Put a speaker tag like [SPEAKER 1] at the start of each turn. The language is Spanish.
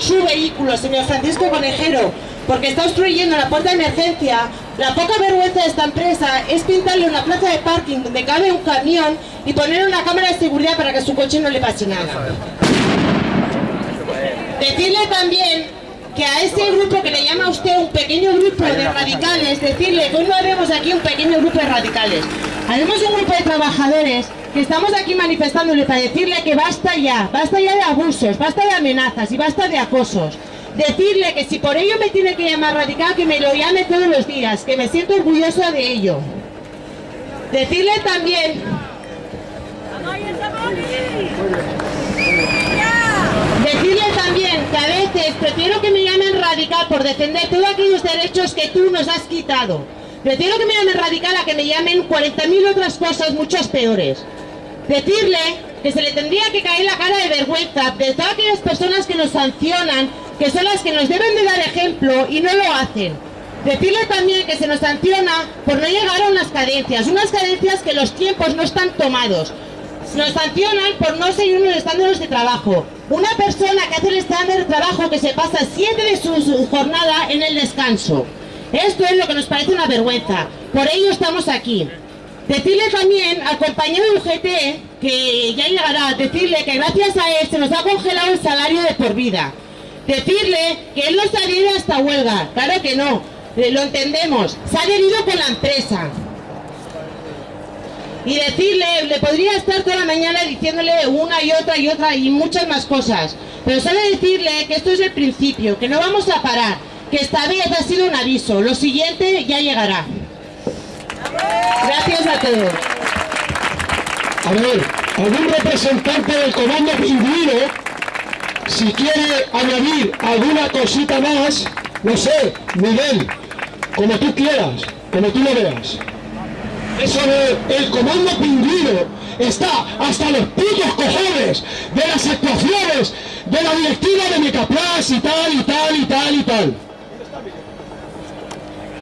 [SPEAKER 1] su vehículo, señor Francisco Conejero, porque está obstruyendo la puerta de emergencia, la poca vergüenza de esta empresa es pintarle una plaza de parking donde cabe un camión y poner una cámara de seguridad para que su coche no le pase nada. Decirle también que a ese grupo que le llama a usted un pequeño grupo de radicales, decirle que hoy no haremos aquí un pequeño grupo de radicales, haremos un grupo de trabajadores que estamos aquí manifestándole para decirle que basta ya, basta ya de abusos, basta de amenazas y basta de acosos. Decirle que si por ello me tiene que llamar radical, que me lo llame todos los días, que me siento orgullosa de ello. Decirle también... Decirle también que a veces prefiero que me llamen radical por defender todos aquellos derechos que tú nos has quitado. Prefiero que me llamen radical a que me llamen 40.000 otras cosas muchas peores. Decirle que se le tendría que caer la cara de vergüenza de todas aquellas personas que nos sancionan, que son las que nos deben de dar ejemplo y no lo hacen. Decirle también que se nos sanciona por no llegar a unas cadencias, unas cadencias que los tiempos no están tomados. Nos sancionan por no seguir unos estándares de trabajo. Una persona que hace el estándar de trabajo que se pasa siete de su jornada en el descanso. Esto es lo que nos parece una vergüenza. Por ello estamos aquí. Decirle también al compañero de UGT, que ya llegará, decirle que gracias a él se nos ha congelado el salario de por vida. Decirle que él no se adhiere a esta huelga. Claro que no, eh, lo entendemos. Se ha adherido con la empresa. Y decirle, le podría estar toda la mañana diciéndole una y otra y otra y muchas más cosas. Pero solo decirle que esto es el principio, que no vamos a parar, que esta vez ha sido un aviso. Lo siguiente ya llegará. Gracias a todos.
[SPEAKER 2] A ver, algún representante del comando pingüino, si quiere añadir alguna cosita más, no sé, Miguel, como tú quieras, como tú lo veas. Eso de el comando pingüino está hasta los putos cojones de las actuaciones de la directiva de Mecaplas y tal y tal y tal y tal.